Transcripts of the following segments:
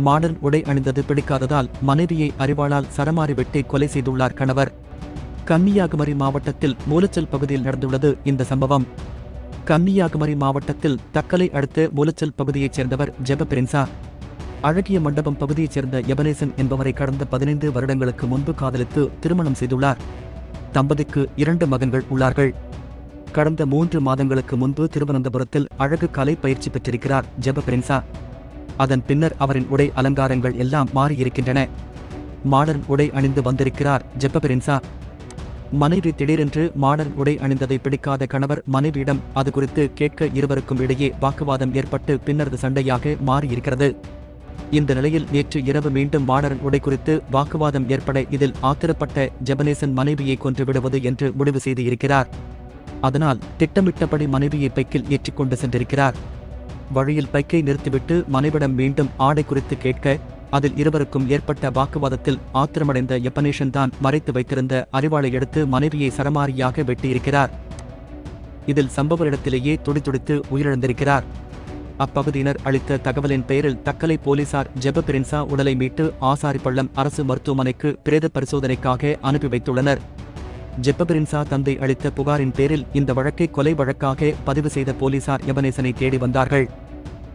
Modern உடை அணிந்தது பிடிக்காததால் மனைவியை அறிவாளால் சரமாரி வெட்டி கொலை செய்துள்ளார் கணவர். கன்னியாகுமரி மாவட்டத்தில் மூலச்சல் பகுதியில் நடந்துள்ளது இந்த சம்பவம். கன்னியாகுமரி மாவட்டத்தில் தக்கலை அடுத்த மூலச்சல் பகுதியைச் சேர்ந்தவர் ஜெப பிரின்சா. அழகிய மண்டபம் பகுதியைச் சேர்ந்த எபனேசன் என்பவரை கடந்த பதினைந்து வருடங்களுக்கு முன்பு காதலித்து திருமணம் செய்துள்ளார். தம்பதிக்கு இரண்டு மகன்கள் உள்ளார்கள். கடந்த மூன்று மாதங்களுக்கு முன்பு திருவனந்தபுரத்தில் அழகு கலை பயிற்சி பெற்றிருக்கிறார் ஜெப பிரின்சா. அதன் பின்னர் அவரின் உடை அலங்காரங்கள் எல்லாம் மாறியிருக்கின்றன. மாடர்ன் உடை அணிந்து வந்திருக்கிறார் ஜெப்பபெரின்சா மனைவி திடீரென்று மாடர்ன் உடை அணிந்ததை பிடிக்காத கணவர் மனைவியிடம் அது குறித்து கேட்க இருவருக்கும் இடையே வாக்குவாதம் ஏற்பட்டு பின்னரது சண்டையாக மாறியிருக்கிறது. இந்த நிலையில் நேற்று இரவு மீண்டும் மாடர்ன் உடை குறித்து வாக்குவாதம் ஏற்பட இதில் ஆத்திரப்பட்ட ஜெபனேசன் மனைவியை கொன்று விடுவது என்று முடிவு செய்து இருக்கிறார். அதனால் திட்டமிட்டபடி மனைவியை பைக்கில் ஏற்றிக்கொண்டு சென்றிருக்கிறார். வழியில் பைக்கை நிறுத்திவிட்டு மனைவிடம் மீண்டும் ஆடை குறித்து கேட்க அதில் இருவருக்கும் ஏற்பட்ட வாக்குவாதத்தில் ஆத்திரமடைந்த எப்பனேஷன் தான் மறைத்து வைத்திருந்த அறிவாளை எடுத்து மனைவியை சரமாரியாக வெட்டியிருக்கிறார். இதில் சம்பவ இடத்திலேயே துடித்துடித்து உயிரிழந்திருக்கிறார். அப்பகுதியினர் அளித்த தகவலின் பெயரில் தக்கலை போலீசார் ஜெப பிரின்சா உடலை மீட்டு ஆசாரிப்பள்ளம் அரசு மருத்துவமனைக்கு பிரேத பரிசோதனைக்காக அனுப்பி வைத்துள்ளனர். ஜெப்பபிரின்சா தந்தை அளித்த புகாரின் பேரில் இந்த வழக்கை கொலை வழக்காக பதிவு செய்த போலீசார் எபனேசனை தேடி வந்தார்கள்.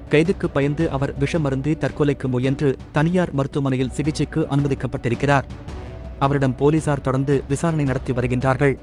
கைதுக்கு பயந்து அவர் விஷமருந்தி தற்கொலைக்கு முயன்று தனியார் மருத்துவமனையில் சிகிச்சைக்கு அனுமதிக்கப்பட்டிருக்கிறார். அவரிடம் போலீசார் தொடர்ந்து விசாரணை நடத்தி வருகின்றார்கள்.